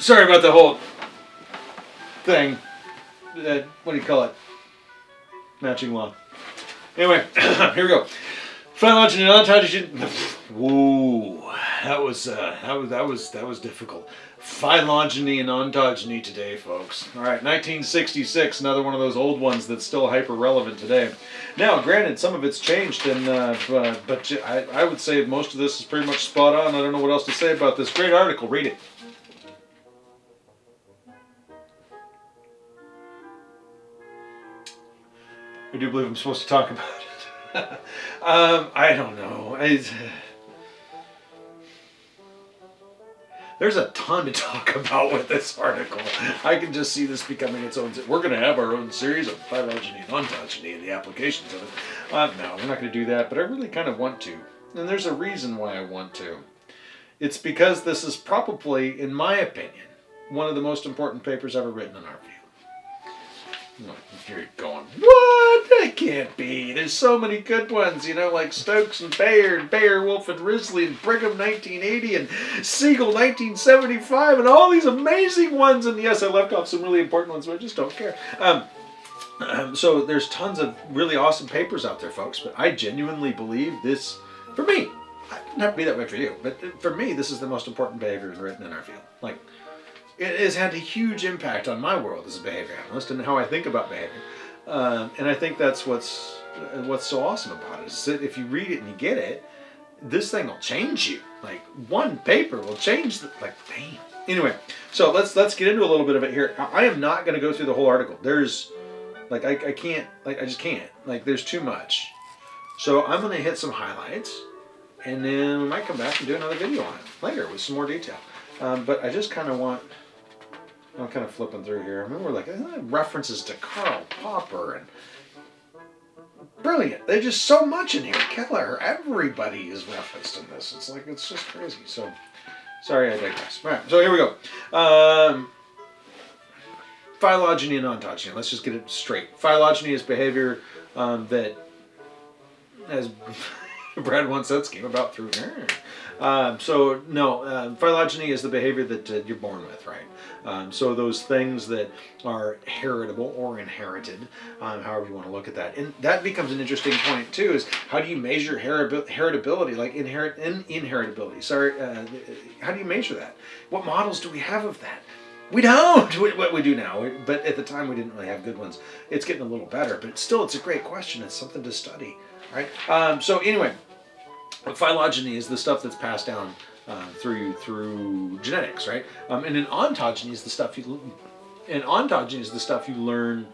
Sorry about the whole thing. Uh, what do you call it? Matching law. Anyway, here we go. Phylogeny and ontology. Whoa, that was uh, that was that was that was difficult. Phylogeny and ontogeny today, folks. All right, 1966, another one of those old ones that's still hyper relevant today. Now, granted, some of it's changed, and uh, uh, but I, I would say most of this is pretty much spot on. I don't know what else to say about this great article. Read it. I do believe I'm supposed to talk about it. um, I don't know. I, there's a ton to talk about with this article. I can just see this becoming its own. We're going to have our own series of phylogeny and ontogeny and the applications of it. Uh, no, we're not going to do that, but I really kind of want to. And there's a reason why I want to. It's because this is probably, in my opinion, one of the most important papers ever written in our field. You're going, what? That can't be. There's so many good ones, you know, like Stokes and Baer, Wolf and Risley and Brigham 1980 and Siegel 1975 and all these amazing ones. And yes, I left off some really important ones, but I just don't care. Um, um, so there's tons of really awesome papers out there, folks, but I genuinely believe this, for me, to be that way for you, but for me, this is the most important behavior written in our field. Like, it has had a huge impact on my world as a behavior analyst and how I think about behavior. Um, and I think that's what's what's so awesome about it is that if you read it and you get it, this thing will change you. Like one paper will change. The, like damn. Anyway, so let's let's get into a little bit of it here. I am not going to go through the whole article. There's like I, I can't like I just can't like there's too much. So I'm going to hit some highlights, and then we might come back and do another video on it later with some more detail. Um, but I just kind of want I'm kind of flipping through here. I remember like references to Karl Popper and brilliant. There's just so much in here. Keller, everybody is referenced in this. It's like it's just crazy. So sorry I digress. All right, so here we go. Um, phylogeny and ontogeny. Let's just get it straight. Phylogeny is behavior um, that, as Brad once said, came about through. Um, so no, uh, phylogeny is the behavior that uh, you're born with, right? Um, so those things that are heritable or inherited, um, however you want to look at that. And that becomes an interesting point too, is how do you measure heritability, like inherit in inheritability? Sorry, uh, how do you measure that? What models do we have of that? We don't. What we do now, but at the time we didn't really have good ones. It's getting a little better, but still, it's a great question. It's something to study, right? Um, so anyway, phylogeny is the stuff that's passed down uh, through through genetics, right? Um, and an ontogeny is the stuff you and ontogeny is the stuff you learn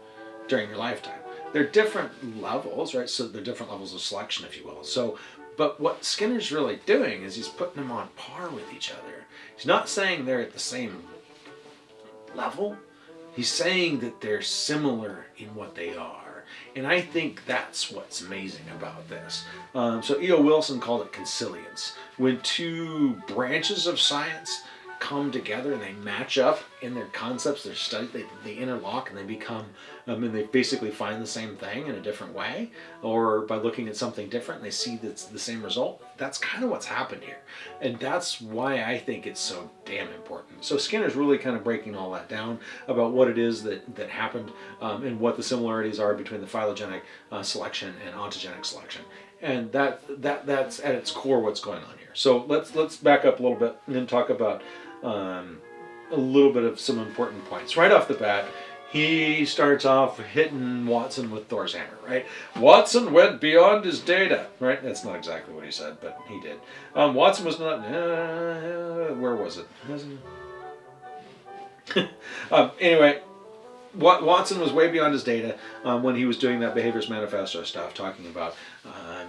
during your lifetime. They're different levels, right? So they're different levels of selection, if you will. So, but what Skinner's really doing is he's putting them on par with each other. He's not saying they're at the same level. He's saying that they're similar in what they are. And I think that's what's amazing about this. Um, so E.O. Wilson called it consilience. When two branches of science come together and they match up in their concepts, their study, they, they interlock and they become, um, and they basically find the same thing in a different way, or by looking at something different, they see that's the same result. That's kind of what's happened here. And that's why I think it's so damn important. So Skinner's really kind of breaking all that down about what it is that, that happened um, and what the similarities are between the phylogenetic uh, selection and ontogenic selection. And that, that that's at its core what's going on here. So let's let's back up a little bit and then talk about um, a little bit of some important points. Right off the bat, he starts off hitting Watson with Thor's hammer, right? Watson went beyond his data, right? That's not exactly what he said, but he did. Um, Watson was not, uh, where was it? um, anyway, Watson was way beyond his data um, when he was doing that Behaviorist Manifesto stuff, talking about um,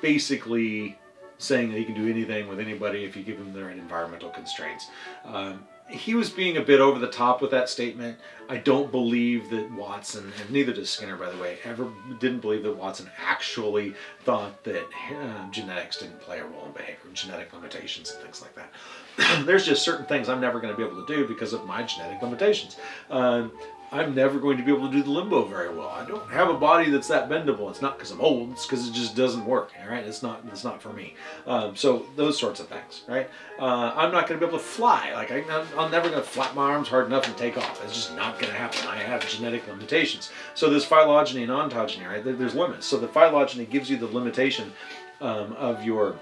basically saying that he can do anything with anybody if you give him the right environmental constraints. Um, he was being a bit over the top with that statement. I don't believe that Watson, and neither does Skinner, by the way, ever didn't believe that Watson actually thought that uh, genetics didn't play a role in behavior, genetic limitations and things like that. There's just certain things I'm never going to be able to do because of my genetic limitations. Um, I'm never going to be able to do the limbo very well. I don't have a body that's that bendable. It's not because I'm old. It's because it just doesn't work. All right, it's not. It's not for me. Um, so those sorts of things, right? Uh, I'm not going to be able to fly. Like I, I'm never going to flap my arms hard enough and take off. It's just not going to happen. I have genetic limitations. So there's phylogeny and ontogeny, right? There's limits. So the phylogeny gives you the limitation um, of your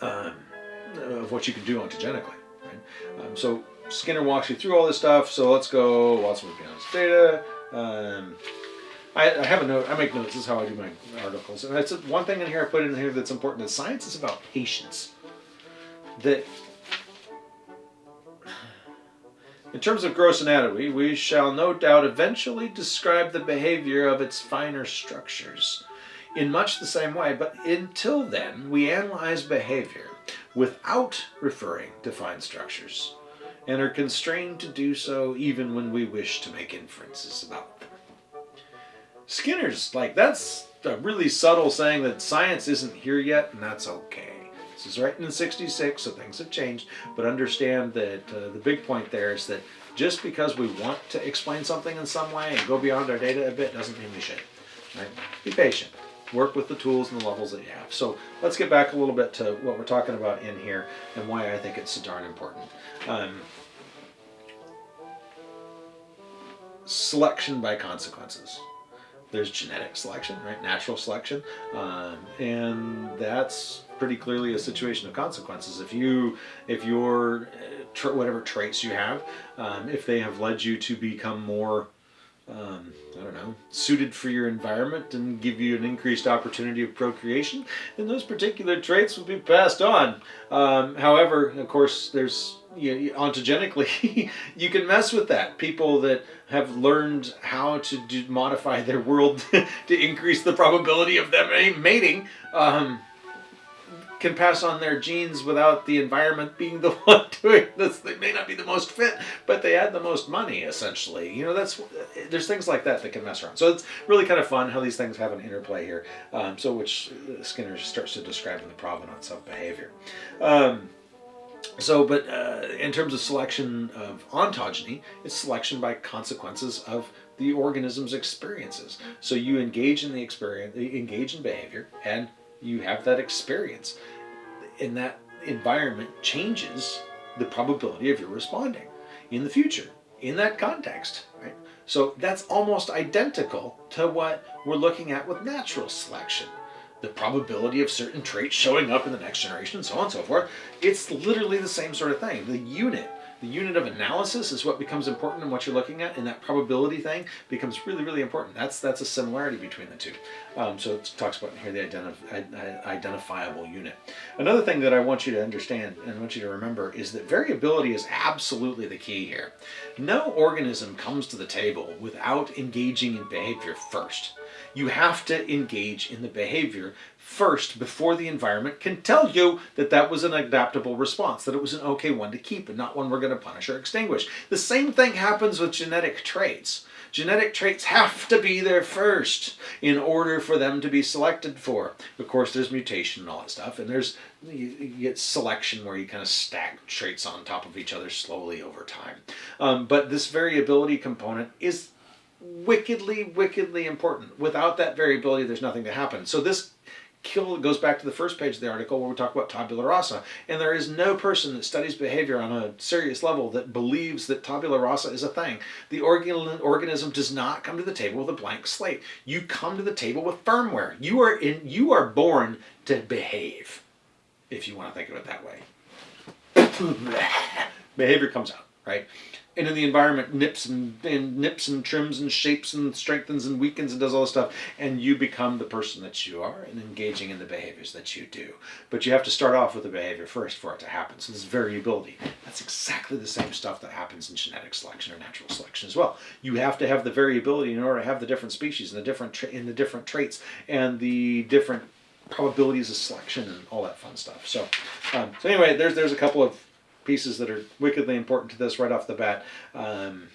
um, of what you can do ontogenically, right? Um, so Skinner walks you through all this stuff. So let's go Watson Buchanan's data. Um, I, I, have a note. I make notes. This is how I do my articles. And that's one thing in here I put in here that's important. That science is about patience. That in terms of gross anatomy, we shall no doubt eventually describe the behavior of its finer structures in much the same way. But until then, we analyze behavior without referring to fine structures and are constrained to do so even when we wish to make inferences about them. Skinner's like, that's a really subtle saying that science isn't here yet, and that's okay. This is written in 66, so things have changed, but understand that uh, the big point there is that just because we want to explain something in some way and go beyond our data a bit doesn't mean we should. Right? Be patient. Work with the tools and the levels that you have. So let's get back a little bit to what we're talking about in here and why I think it's so darn important. Um, selection by consequences. There's genetic selection, right? Natural selection, um, and that's pretty clearly a situation of consequences. If you, if your, uh, tra whatever traits you have, um, if they have led you to become more um, I don't know, suited for your environment and give you an increased opportunity of procreation, then those particular traits will be passed on. Um, however, of course, there's you know, ontogenically, you can mess with that. People that have learned how to do, modify their world to increase the probability of them mating, um, can pass on their genes without the environment being the one doing this. They may not be the most fit, but they had the most money, essentially. You know, that's there's things like that that can mess around. So it's really kind of fun how these things have an interplay here. Um, so which Skinner starts to describe in the provenance of behavior. Um, so, but uh, in terms of selection of ontogeny, it's selection by consequences of the organism's experiences. So you engage in the experience, engage in behavior, and you have that experience. And that environment changes the probability of your responding in the future in that context right? So that's almost identical to what we're looking at with natural selection. The probability of certain traits showing up in the next generation so on and so forth. It's literally the same sort of thing. The unit the unit of analysis is what becomes important in what you're looking at, and that probability thing becomes really, really important. That's that's a similarity between the two. Um, so it talks about here the identif identifiable unit. Another thing that I want you to understand and I want you to remember is that variability is absolutely the key here. No organism comes to the table without engaging in behavior first. You have to engage in the behavior first before the environment can tell you that that was an adaptable response, that it was an okay one to keep and not one we're going to punish or extinguish. The same thing happens with genetic traits. Genetic traits have to be there first in order for them to be selected for. Of course, there's mutation and all that stuff, and there's you, get selection where you kind of stack traits on top of each other slowly over time. Um, but this variability component is wickedly, wickedly important. Without that variability, there's nothing to happen. So this kill goes back to the first page of the article where we talk about tabula rasa. And there is no person that studies behavior on a serious level that believes that tabula rasa is a thing. The organ organism does not come to the table with a blank slate. You come to the table with firmware. You are in you are born to behave, if you want to think of it that way. behavior comes out, right? And in the environment nips and, and, nips and trims and shapes and strengthens and weakens and does all this stuff and you become the person that you are and engaging in the behaviors that you do. But you have to start off with the behavior first for it to happen. So this variability that's exactly the same stuff that happens in genetic selection or natural selection as well. You have to have the variability in order to have the different species and the different in the different traits and the different probabilities of selection and all that fun stuff. So um, so anyway there's there's a couple of pieces that are wickedly important to this right off the bat. Um,